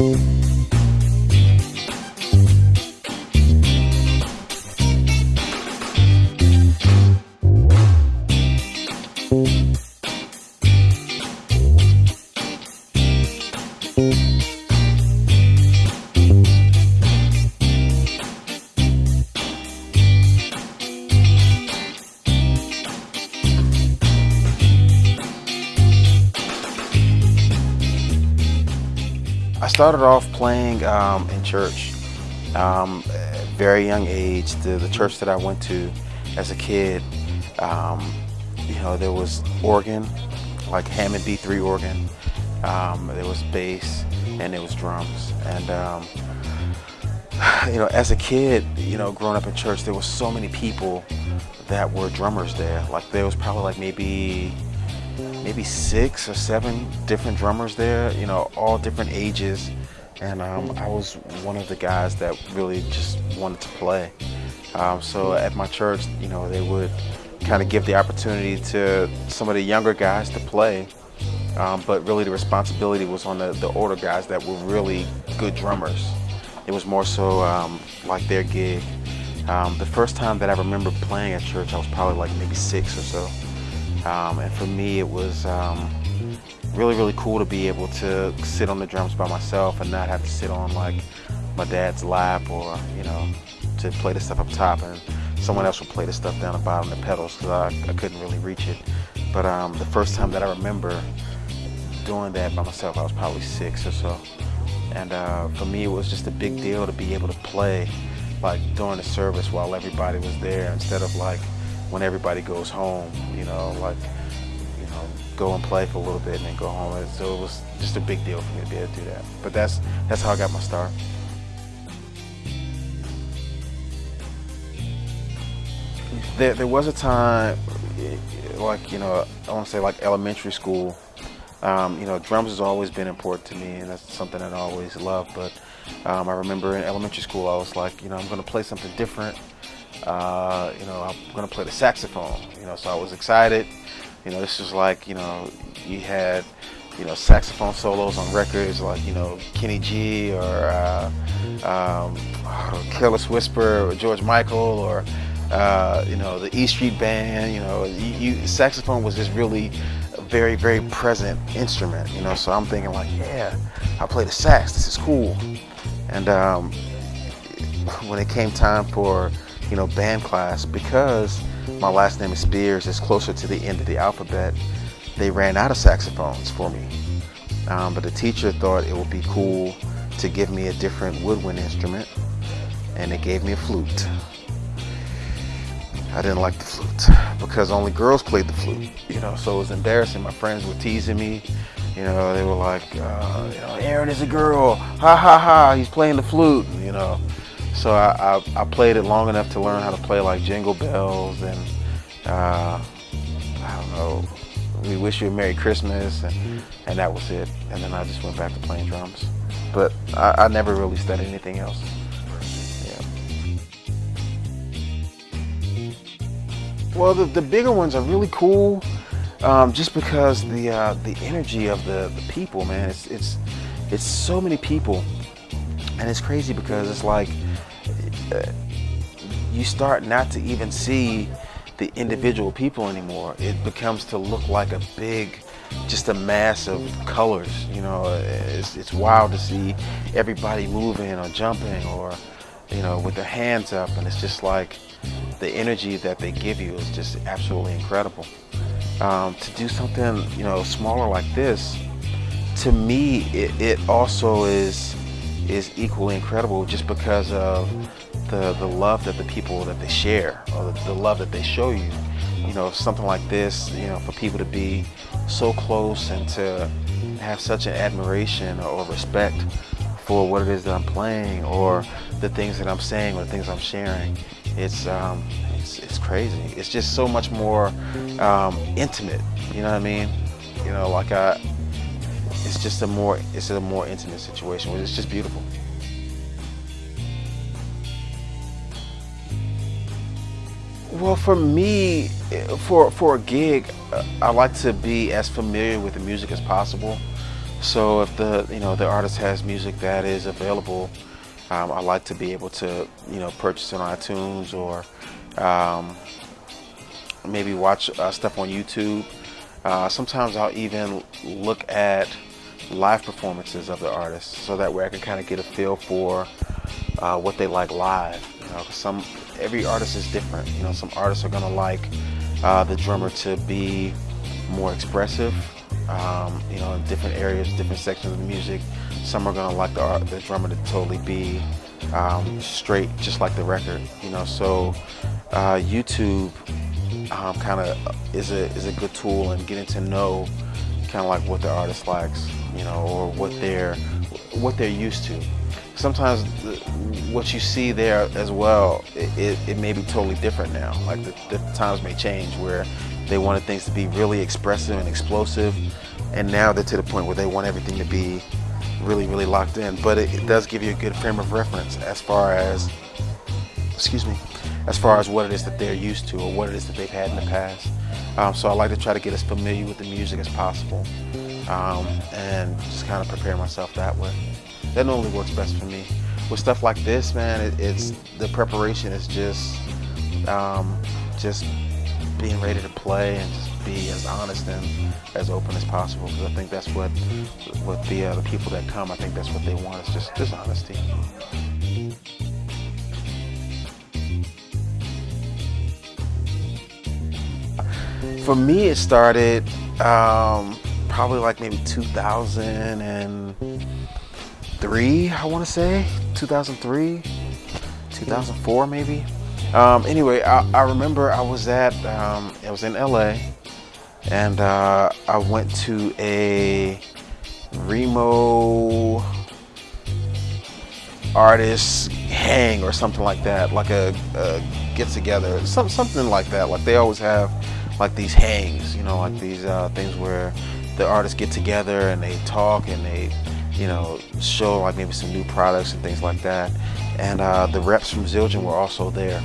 I started off playing um, in church. Um, at very young age, the, the church that I went to as a kid, um, you know, there was organ, like Hammond B3 organ. Um, there was bass and there was drums. And, um, you know, as a kid, you know, growing up in church, there was so many people that were drummers there. Like there was probably like maybe maybe six or seven different drummers there, you know, all different ages. And um, I was one of the guys that really just wanted to play. Um, so at my church, you know, they would kind of give the opportunity to some of the younger guys to play. Um, but really the responsibility was on the, the older guys that were really good drummers. It was more so um, like their gig. Um, the first time that I remember playing at church, I was probably like maybe six or so. Um, and for me, it was um, really, really cool to be able to sit on the drums by myself and not have to sit on like my dad's lap or, you know, to play the stuff up top and someone else would play the stuff down the bottom, the pedals, because I, I, couldn't really reach it. But um, the first time that I remember doing that by myself, I was probably six or so. And uh, for me, it was just a big deal to be able to play like during the service while everybody was there instead of like when everybody goes home, you know, like, you know, go and play for a little bit and then go home. And so it was just a big deal for me to be able to do that. But that's, that's how I got my start. There, there was a time, like, you know, I want to say like elementary school, um, you know, drums has always been important to me and that's something that I always loved. But um, I remember in elementary school, I was like, you know, I'm going to play something different uh, you know, I'm gonna play the saxophone. You know, so I was excited. You know, this was like, you know, you had, you know, saxophone solos on records like, you know, Kenny G or uh, um, Careless Whisper or George Michael or, uh, you know, the E Street Band. You know, you, you, saxophone was just really a very, very present instrument. You know, so I'm thinking like, yeah, I play the sax. This is cool. And um, when it came time for you know, band class, because my last name is Spears, is closer to the end of the alphabet, they ran out of saxophones for me. Um, but the teacher thought it would be cool to give me a different woodwind instrument, and they gave me a flute. I didn't like the flute because only girls played the flute, you know, so it was embarrassing. My friends were teasing me, you know, they were like, uh, you know, Aaron is a girl, ha ha ha, he's playing the flute, you know. So I, I, I, played it long enough to learn how to play like Jingle Bells and uh, I don't know, We Wish You a Merry Christmas and, and that was it. And then I just went back to playing drums. But I, I never really studied anything else. Yeah. Well, the, the bigger ones are really cool um, just because the uh, the energy of the, the people, man. It's, it's, it's so many people. And it's crazy because it's like, you start not to even see the individual people anymore. It becomes to look like a big, just a mass of colors. You know, it's, it's wild to see everybody moving or jumping or, you know, with their hands up. And it's just like the energy that they give you is just absolutely incredible. Um, to do something, you know, smaller like this, to me, it, it also is is equally incredible just because of the, the love that the people that they share or the, the love that they show you. You know, something like this, you know, for people to be so close and to have such an admiration or respect for what it is that I'm playing or the things that I'm saying or the things I'm sharing, it's, um, it's, it's crazy. It's just so much more um, intimate, you know what I mean? You know, like I, it's just a more, it's a more intimate situation. It's just beautiful. Well, for me, for for a gig, I like to be as familiar with the music as possible. So if the you know the artist has music that is available, um, I like to be able to you know purchase it on iTunes or um, maybe watch uh, stuff on YouTube. Uh, sometimes I'll even look at live performances of the artist so that way I can kind of get a feel for uh, what they like live. You know, some every artist is different. You know, some artists are gonna like uh, the drummer to be more expressive. Um, you know, in different areas, different sections of the music. Some are gonna like the, the drummer to totally be um, straight, just like the record. You know, so uh, YouTube um, kind of is a is a good tool in getting to know kind of like what the artist likes, you know, or what they're what they're used to. Sometimes the, what you see there as well, it, it, it, may be totally different now. Like the, the times may change where they wanted things to be really expressive and explosive, and now they're to the point where they want everything to be really, really locked in. But it, it does give you a good frame of reference as far as, excuse me, as far as what it is that they're used to or what it is that they've had in the past. Um, so I like to try to get as familiar with the music as possible um, and just kind of prepare myself that way. That normally works best for me. With stuff like this, man, it, it's the preparation is just um, just being ready to play and just be as honest and as open as possible because I think that's what what the uh, the people that come I think that's what they want is just just honesty. For me, it started um, probably like maybe 2003, I want to say. 2003, 2004 maybe. Um, anyway, I, I, remember I was at, um, I was in LA and uh, I went to a Remo artist hang or something like that, like a, a get together, some, something like that. Like they always have like these hangs, you know, like these uh, things where the artists get together and they talk and they, you know, show like maybe some new products and things like that. And uh, the reps from Zildjian were also there.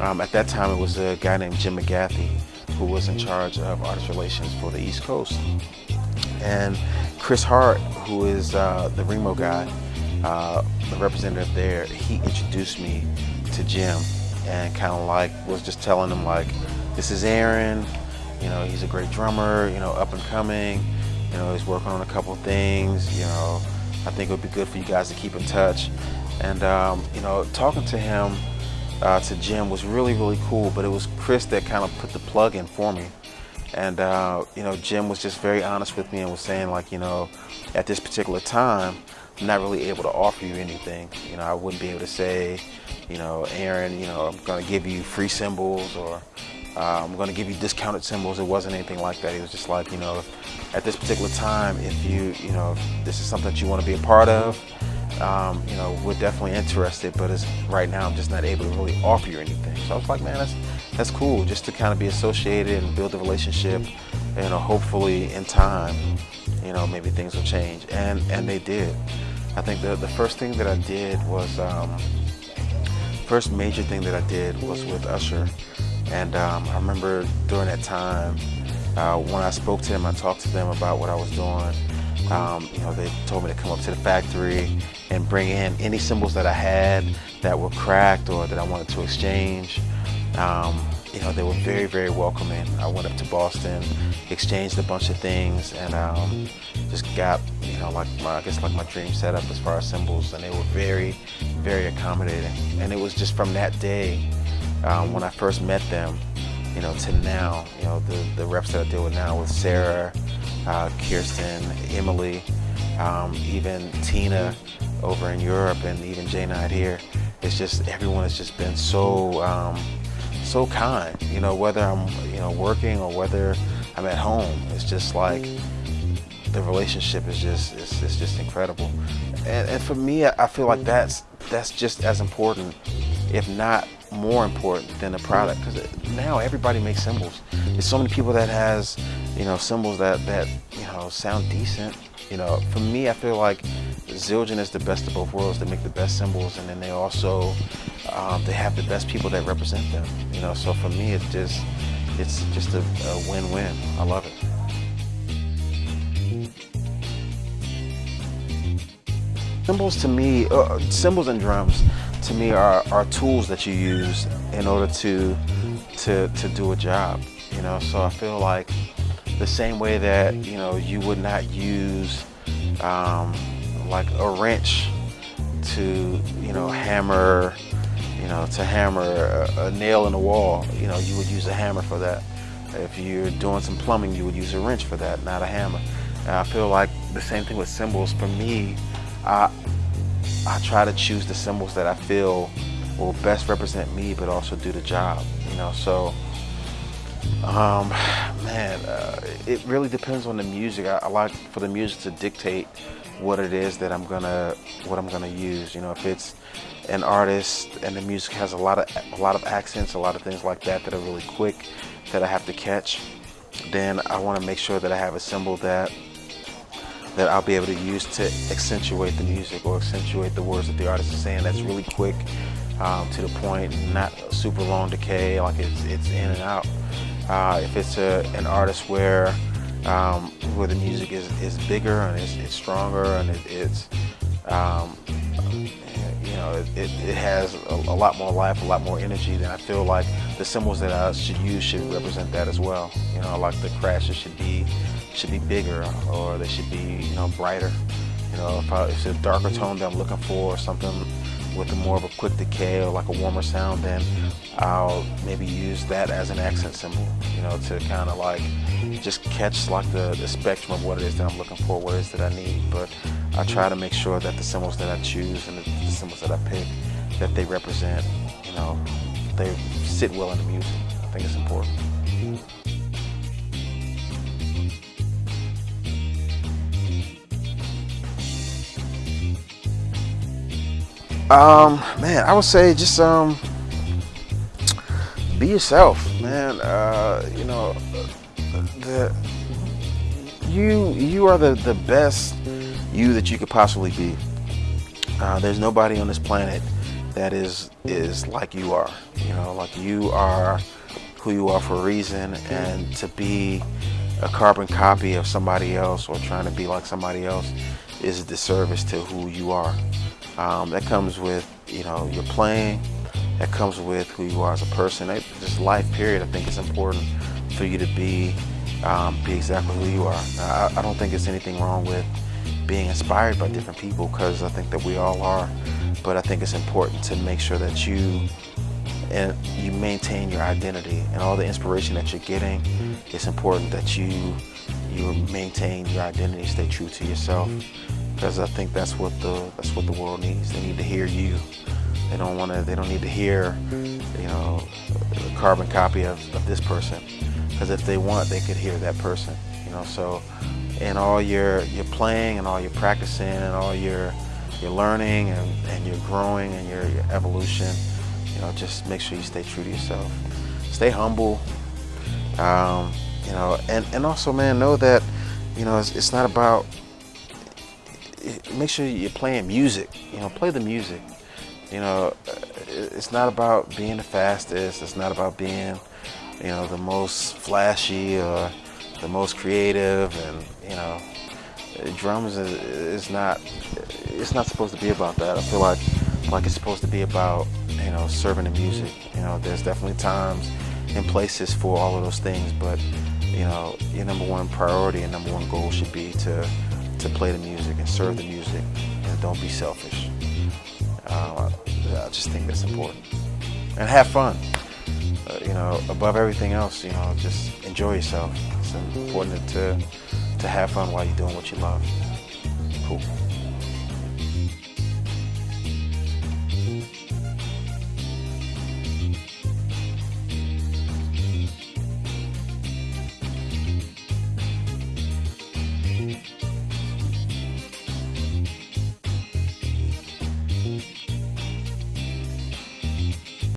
Um, at that time, it was a guy named Jim McGathy who was in charge of artist relations for the East Coast. And Chris Hart, who is uh, the Remo guy, uh, the representative there, he introduced me to Jim and kind of like was just telling him like, this is Aaron. You know, he's a great drummer, you know, up and coming. You know, he's working on a couple things. You know, I think it would be good for you guys to keep in touch. And, um, you know, talking to him, uh, to Jim was really, really cool. But it was Chris that kind of put the plug in for me. And, uh, you know, Jim was just very honest with me and was saying, like, you know, at this particular time, I'm not really able to offer you anything. You know, I wouldn't be able to say, you know, Aaron, you know, I'm going to give you free cymbals or uh, I'm going to give you discounted cymbals. It wasn't anything like that. It was just like, you know, at this particular time, if you, you know, this is something that you want to be a part of, um, you know, we're definitely interested, but it's, right now I'm just not able to really offer you anything. So I was like, man, that's, that's cool just to kind of be associated and build a relationship. You know, hopefully in time, you know, maybe things will change. And, and they did. I think the, the first thing that I did was, um, first major thing that I did was with Usher. And um, I remember during that time, uh, when I spoke to them, I talked to them about what I was doing. Um, you know, they told me to come up to the factory and bring in any cymbals that I had that were cracked or that I wanted to exchange. Um, you know, they were very, very welcoming. I went up to Boston, exchanged a bunch of things, and um, just got, you know, like my, I guess like my dream setup as far as cymbals, and they were very, very accommodating. And it was just from that day um, when I first met them, you know, to now, you know, the, the reps that I deal with now with Sarah, uh, Kirsten, Emily, um, even Tina over in Europe and even Jay Knight here. It's just, everyone has just been so, um, so kind, you know, whether I'm, you know, working or whether I'm at home. It's just like, the relationship is just, it's, it's just incredible. And, and for me, I feel like that's, that's just as important, if not more important than the product because now everybody makes cymbals. There's so many people that has, you know, cymbals that, that, you know, sound decent. You know, for me, I feel like Zildjian is the best of both worlds. They make the best cymbals and then they also, um, they have the best people that represent them. You know, so for me, it's just, it's just a, a win-win. I love it. cymbals to me, uh, cymbals and drums to me are, are tools that you use in order to, to, to do a job, you know? So I feel like the same way that, you know, you would not use um, like a wrench to, you know, hammer, you know, to hammer a, a nail in the wall, you know, you would use a hammer for that. If you're doing some plumbing, you would use a wrench for that, not a hammer. And I feel like the same thing with cymbals. For me, I, I try to choose the cymbals that I feel will best represent me, but also do the job. You know, so um, man, uh, it really depends on the music. I, I, like for the music to dictate what it is that I'm gonna what I'm gonna use. You know, if it's an artist and the music has a lot of a lot of accents, a lot of things like that that are really quick that I have to catch, then I want to make sure that I have a cymbal that that I'll be able to use to accentuate the music or accentuate the words that the artist is saying. That's really quick um, to the point, not super long decay, like it's, it's in and out. Uh, if it's a, an artist where um, where the music is, is bigger and it's, it's stronger and it, it's um, you know it, it has a, a, lot more life, a lot more energy, then I feel like the cymbals that I should use should represent that as well. You know, like the crashes should be should be bigger or they should be, you know, brighter. You know, if, I, if it's a darker tone that I'm looking for, or something with a more of a quick decay or like a warmer sound, then I'll maybe use that as an accent cymbal, you know, to kind of like just catch like the, the spectrum of what it is that I'm looking for, what it is that I need. But I try to make sure that the cymbals that I choose and the, the cymbals that I pick, that they represent, you know, they sit well in the music. I think it's important. Um, man, I would say just um, be yourself, man. Uh, you know, the you you are the the best you that you could possibly be. Uh, there's nobody on this planet that is is like you are. You know, like you are who you are for a reason, and to be a carbon copy of somebody else or trying to be like somebody else is a disservice to who you are. Um, that comes with, you know, your playing. That comes with who you are as a person. That, just life, period. I think it's important for you to be um, be exactly who you are. I, I, don't think there's anything wrong with being inspired by different people because I think that we all are. But I think it's important to make sure that you and you maintain your identity and all the inspiration that you're getting. It's important that you you maintain your identity, stay true to yourself because I think that's what the that's what the world needs. They need to hear you. They don't want to. They don't need to hear, you know, a carbon copy of, of this person. Because if they want, they could hear that person. You know, so in all your your playing and all your practicing and all your your learning and, and you're growing and your, your evolution, you know, just make sure you stay true to yourself. Stay humble. Um, you know, and, and also, man, know that, you know, it's, it's not about make sure you're playing music. You know, play the music. You know, it's not about being the fastest. It's not about being, you know, the most flashy or the most creative. And you know, drums is, is not. It's not supposed to be about that. I feel like like it's supposed to be about you know serving the music. You know, there's definitely times and places for all of those things, but you know, your number one priority and number one goal should be to to play the music and serve the music and don't be selfish. Uh, I just think that's important. And have fun. Uh, you know, above everything else, you know, just enjoy yourself. It's important to, to have fun while you're doing what you love. Cool.